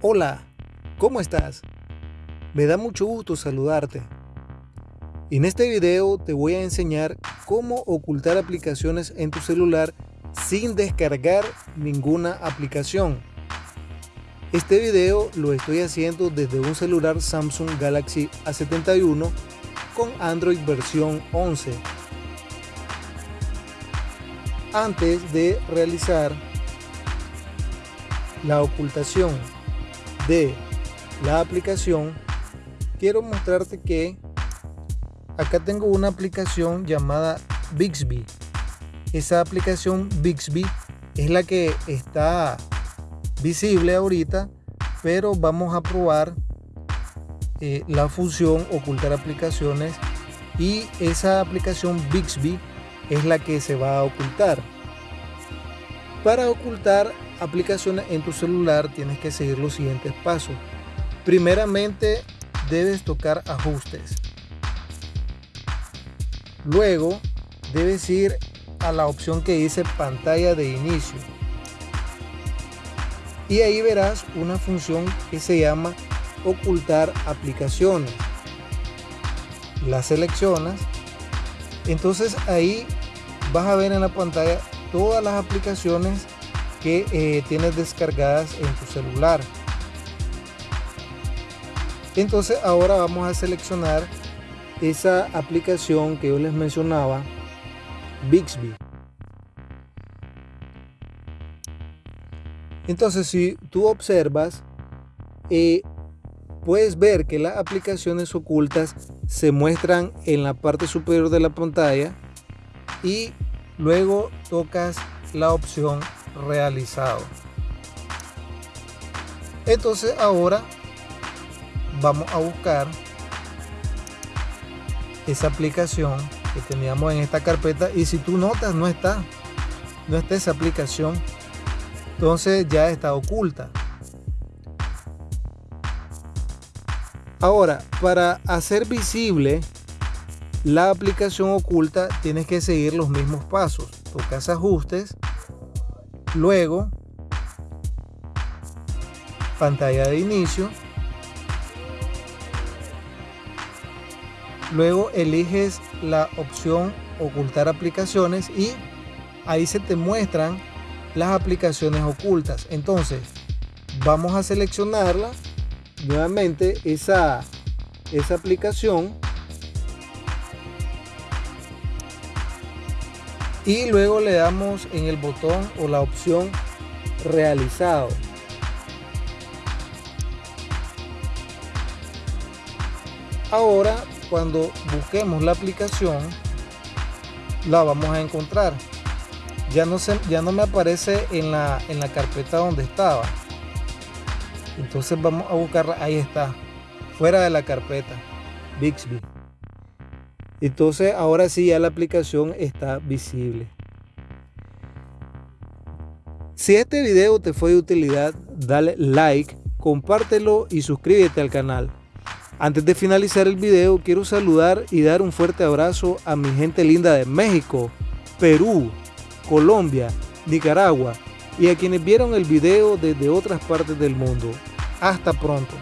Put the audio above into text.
Hola, ¿cómo estás? Me da mucho gusto saludarte. En este video te voy a enseñar cómo ocultar aplicaciones en tu celular sin descargar ninguna aplicación. Este video lo estoy haciendo desde un celular Samsung Galaxy A71 con Android versión 11. Antes de realizar la ocultación de la aplicación quiero mostrarte que acá tengo una aplicación llamada Bixby. Esa aplicación Bixby es la que está visible ahorita pero vamos a probar eh, la función ocultar aplicaciones y esa aplicación Bixby es la que se va a ocultar. Para ocultar aplicaciones en tu celular tienes que seguir los siguientes pasos. Primeramente debes tocar ajustes. Luego debes ir a la opción que dice pantalla de inicio. Y ahí verás una función que se llama ocultar aplicaciones. La seleccionas. Entonces ahí vas a ver en la pantalla todas las aplicaciones que eh, tienes descargadas en tu celular. Entonces ahora vamos a seleccionar esa aplicación que yo les mencionaba, Bixby. Entonces si tú observas, eh, puedes ver que las aplicaciones ocultas se muestran en la parte superior de la pantalla y luego tocas la opción realizado. Entonces ahora vamos a buscar esa aplicación que teníamos en esta carpeta y si tú notas no está, no está esa aplicación, entonces ya está oculta. Ahora, para hacer visible la aplicación oculta tienes que seguir los mismos pasos. Tocas ajustes, Luego, pantalla de inicio. Luego eliges la opción ocultar aplicaciones y ahí se te muestran las aplicaciones ocultas. Entonces, vamos a seleccionarla nuevamente esa, esa aplicación y luego le damos en el botón o la opción realizado. Ahora cuando busquemos la aplicación la vamos a encontrar. Ya no, se, ya no me aparece en la, en la carpeta donde estaba. Entonces vamos a buscarla. Ahí está fuera de la carpeta. Bixby entonces ahora sí ya la aplicación está visible. Si este video te fue de utilidad, dale like, compártelo y suscríbete al canal. Antes de finalizar el video, quiero saludar y dar un fuerte abrazo a mi gente linda de México, Perú, Colombia, Nicaragua y a quienes vieron el video desde otras partes del mundo. Hasta pronto.